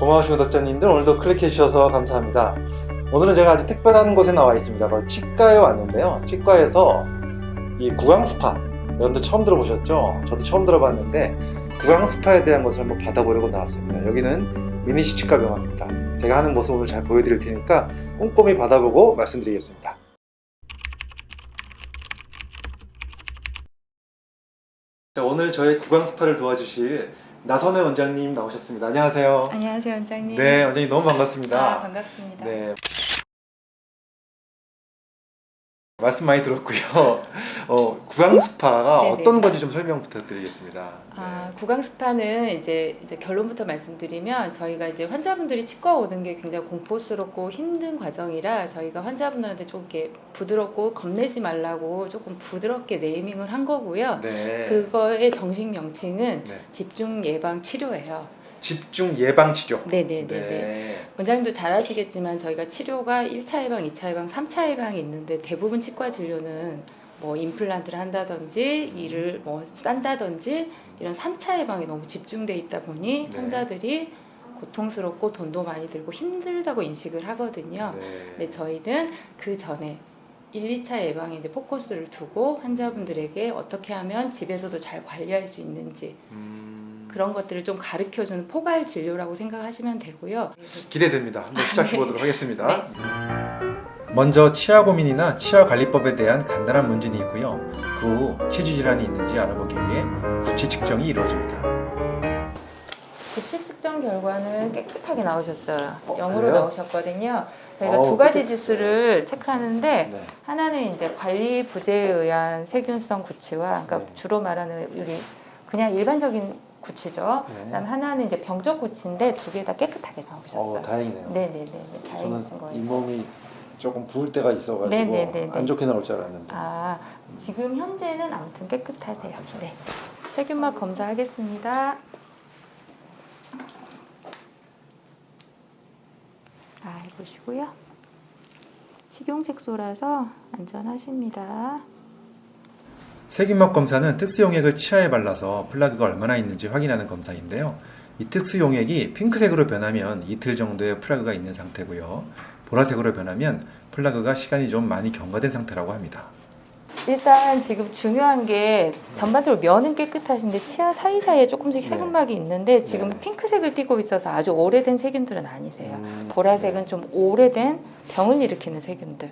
고마우신 구독자님들 오늘도 클릭해 주셔서 감사합니다. 오늘은 제가 아주 특별한 곳에 나와 있습니다. 바로 치과에 왔는데요. 치과에서 이 구강 스파 여러분들 처음 들어보셨죠? 저도 처음 들어봤는데 구강 스파에 대한 것을 한번 받아보려고 나왔습니다. 여기는 미니시 치과병원입니다. 제가 하는 모습 오늘 잘 보여드릴 테니까 꼼꼼히 받아보고 말씀드리겠습니다. 자, 오늘 저의 구강 스파를 도와주실 나선혜 원장님 나오셨습니다. 안녕하세요. 안녕하세요 원장님. 네, 원장님 너무 반갑습니다. 아, 반갑습니다. 네. 말씀 많이 들었고요. 어, 구강 스파가 네네. 어떤 건지 좀 설명 부탁드리겠습니다. 아, 구강 스파는 이제 이제 결론부터 말씀드리면 저희가 이제 환자분들이 치과 오는 게 굉장히 공포스럽고 힘든 과정이라 저희가 환자분들한테 좀 이렇게 부드럽고 겁내지 말라고 조금 부드럽게 네이밍을 한 거고요. 네. 그거의 정식 명칭은 네. 집중 예방 치료예요. 집중 예방 치료. 네네네네. 네. 원장님도 잘 아시겠지만 저희가 치료가 1차 예방, 2차 예방, 3차 예방이 있는데 대부분 치과 진료는 뭐 임플란트를 한다든지 이를 뭐 싼다든지 이런 3차 예방에 너무 집중돼 있다 보니 네. 환자들이 고통스럽고 돈도 많이 들고 힘들다고 인식을 하거든요. 네. 근데 저희는 그 전에 1, 2차 예방에 이제 포커스를 두고 환자분들에게 어떻게 하면 집에서도 잘 관리할 수 있는지 음, 그런 것들을 좀 가르쳐주는 포괄 진료라고 생각하시면 되고요. 기대됩니다. 한번 시작해 보도록 네. 하겠습니다. 먼저 치아 고민이나 치아 관리법에 대한 간단한 문진이 있고요. 그 후 치주 질환이 있는지 알아보기 위해 구치 측정이 이루어집니다. 구치 측정 결과는 깨끗하게 나오셨어요. 어, 0으로 그래요? 나오셨거든요. 저희가 어우, 두 가지 깨끗해요. 지수를 체크하는데 네. 하나는 이제 관리 부재에 의한 세균성 구치와 그러니까 네. 주로 말하는 우리 그냥 일반적인 구치죠. 네. 그다음에 하나는 이제 병적 구치인데 두 개 다 깨끗하게 나오셨어요. 어, 다행이네요. 네네네 다행이신 거예요. 잇몸이 조금 부을 때가 있어가지고 네네네네. 안 좋게 나올 줄 알았는데. 아 지금 현재는 아무튼 깨끗하세요. 네. 세균막 검사하겠습니다. 아 해보시고요. 식용색소라서 안전하십니다. 세균막 검사는 특수 용액을 치아에 발라서 플라그가 얼마나 있는지 확인하는 검사인데요. 이 특수 용액이 핑크색으로 변하면 이틀 정도의 플라그가 있는 상태고요. 보라색으로 변하면 플라그가 시간이 좀 많이 경과된 상태라고 합니다. 일단 지금 중요한 게 전반적으로 면은 깨끗하신데 치아 사이사이에 조금씩 네. 세균막이 있는데 지금 네. 핑크색을 띠고 있어서 아주 오래된 세균들은 아니세요. 음, 보라색은 좀 오래된 병을 일으키는 세균들.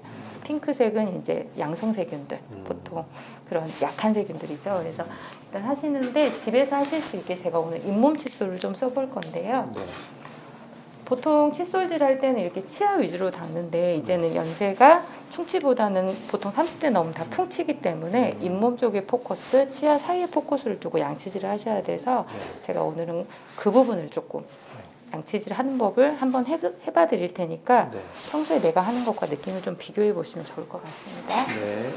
핑크색은 이제 양성 세균들. 음. 보통 그런 약한 세균들이죠. 그래서 일단 하시는데 집에서 하실 수 있게 제가 오늘 잇몸 칫솔을 좀 써볼 건데요. 네. 보통 칫솔질 할 때는 이렇게 치아 위주로 닦는데 이제는 연세가 충치보다는 보통 30대 넘으면 다 풍치기 때문에 음. 잇몸 쪽에 포커스, 치아 사이에 포커스를 두고 양치질을 하셔야 돼서 네. 제가 오늘은 그 부분을 조금 양치질 하는 법을 한번 해, 해봐 드릴 테니까 네. 평소에 내가 하는 것과 느낌을 좀 비교해 보시면 좋을 것 같습니다. 네.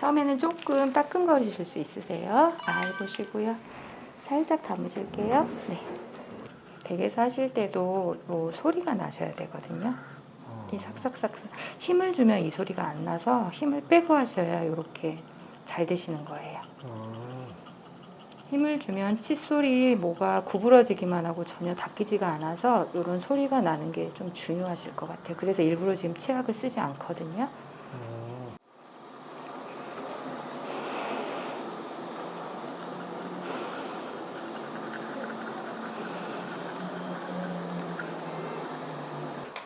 처음에는 조금 따끔거리실 수 있으세요. 아, 해보시고요. 살짝 감으실게요. 네. 댁에서 하실 때도 뭐 소리가 나셔야 되거든요. 이 삭삭삭 힘을 주면 이 소리가 안 나서 힘을 빼고 하셔야 이렇게 잘 되시는 거예요. 어, 힘을 주면 칫솔이 뭐가 구부러지기만 하고 전혀 닦이지가 않아서 이런 소리가 나는 게 좀 중요하실 것 같아요. 그래서 일부러 지금 치약을 쓰지 않거든요.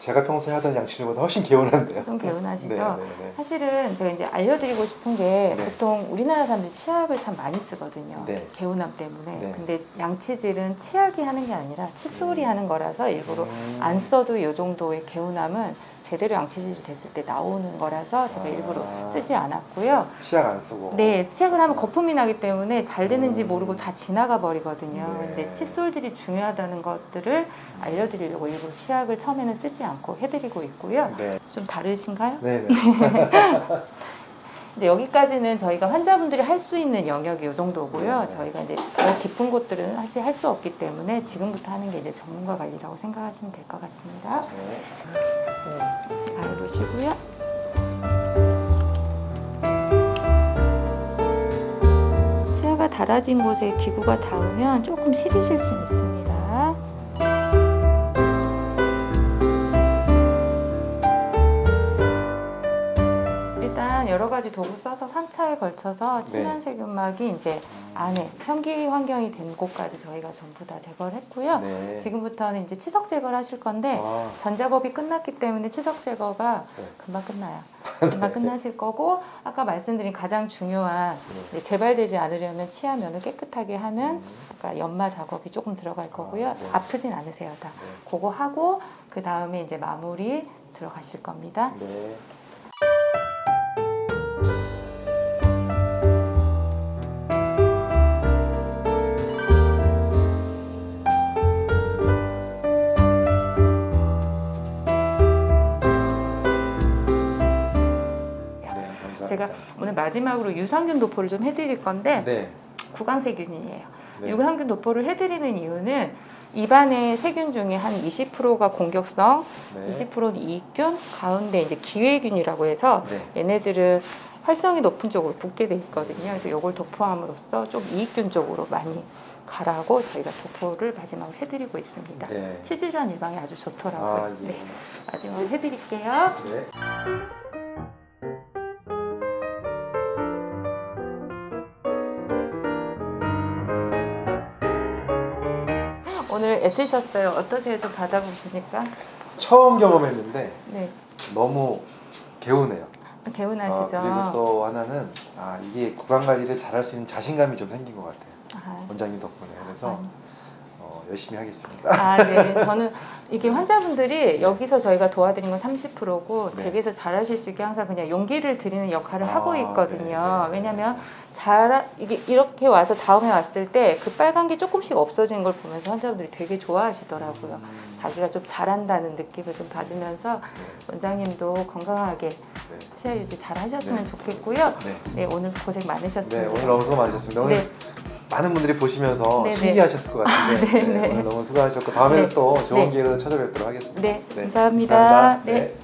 제가 평소에 하던 양치질보다 훨씬 개운한데요. 좀 개운하시죠? 네, 네, 네. 사실은 제가 이제 알려드리고 싶은 게 네. 보통 우리나라 사람들이 치약을 참 많이 쓰거든요. 네. 개운함 때문에. 네. 근데 양치질은 치약이 하는 게 아니라 칫솔이 음. 하는 거라서 일부러 음. 안 써도 이 정도의 개운함은 제대로 양치질이 됐을 때 나오는 거라서 제가 아. 일부러 쓰지 않았고요. 치약 안 쓰고. 네, 치약을 하면 거품이 나기 때문에 잘 되는지 음. 모르고 다 지나가 버리거든요. 네. 근데 칫솔질이 중요하다는 것들을 알려드리려고 일부러 치약을 처음에는 쓰지 않고 해드리고 있고요. 네. 좀 다르신가요? 네, 네. 근데 여기까지는 저희가 환자분들이 할 수 있는 영역이 이 정도고요. 네. 저희가 이제 더 깊은 곳들은 사실 할 수 없기 때문에 지금부터 하는 게 이제 전문가 관리라고 생각하시면 될 것 같습니다. 네. 치아가 닳아진 곳에 기구가 닿으면 조금 시리실 수 있습니다. 도구 써서 3차에 걸쳐서 치면 세균막이 이제 안에 현기 환경이 된 곳까지 저희가 전부 다 제거를 했고요. 네. 지금부터는 이제 치석 제거를 하실 건데 아, 전 작업이 끝났기 때문에 치석 제거가 네. 금방 끝나요. 금방 끝나실 거고 아까 말씀드린 가장 중요한 네. 재발되지 않으려면 치아면을 깨끗하게 하는 음, 아까 연마 작업이 조금 들어갈 거고요. 아, 네. 아프진 않으세요, 다. 네. 그거 하고 그 다음에 이제 마무리 들어가실 겁니다. 네. 네, 오늘 마지막으로 유산균 도포를 좀 해드릴 건데 네. 구강세균이에요. 네. 유산균 도포를 해드리는 이유는 입안의 세균 중에 한 20%가 공격성, 네. 20%는 이익균, 가운데 이제 기회균이라고 해서 네. 얘네들은 활성이 높은 쪽으로 붙게 돼 있거든요. 그래서 이걸 도포함으로써 좀 이익균 쪽으로 많이 가라고 저희가 도포를 마지막으로 해드리고 있습니다. 네. 치질환 예방에 아주 좋더라고요. 아, 예. 네, 마지막으로 해드릴게요. 네. 오늘 애쓰셨어요. 어떠세요? 좀 받아보시니까. 처음 경험했는데 네, 너무 개운해요. 개운하시죠? 아, 그리고 또 하나는 아 이게 구강 관리를 잘할 수 있는 자신감이 좀 생긴 것 같아요. 아, 원장님 덕분에 그래서 아니. 어, 열심히 하겠습니다. 아, 네. 저는 이게 환자분들이 여기서 저희가 도와드린 건 30%고 네. 댁에서 잘하실 수 있게 항상 그냥 용기를 드리는 역할을 아, 하고 있거든요. 네, 네. 왜냐면 잘 이게 이렇게 와서 다음에 왔을 때 그 빨간 게 조금씩 없어지는 걸 보면서 환자분들이 되게 좋아하시더라고요. 음, 자기가 좀 잘한다는 느낌을 좀 받으면서 원장님도 건강하게 네. 치아 유지 잘 하셨으면 네. 좋겠고요. 네. 네, 오늘 고생 많으셨습니다. 네, 오늘 너무 수고 많으셨습니다. 오늘 네. 많은 분들이 보시면서 네, 네. 신기하셨을 것 같은데 네, 네, 네. 오늘 너무 수고하셨고 다음에는 네. 또 좋은 네. 기회로 찾아뵙도록 하겠습니다. 네, 네, 감사합니다. 감사합니다. 네. 네.